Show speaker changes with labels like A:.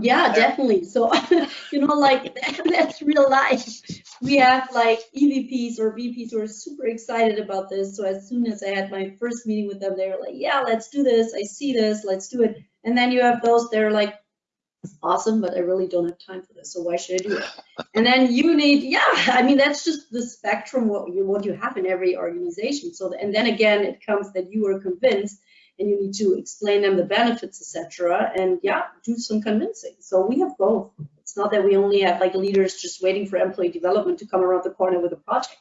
A: Yeah, definitely. So, you know, like that's real life. We have like EVPs or VPs who are super excited about this. So as soon as I had my first meeting with them, they were like, yeah, let's do this. I see this, let's do it. And then you have those, they're like, awesome, but I really don't have time for this. So why should I do it? And then you need, yeah, I mean, that's just the spectrum, what you, what you have in every organization. So, and then again, it comes that you are convinced and you need to explain them the benefits, etc. And yeah, do some convincing. So we have both. It's not that we only have like leaders just waiting for employee development to come around the corner with a project.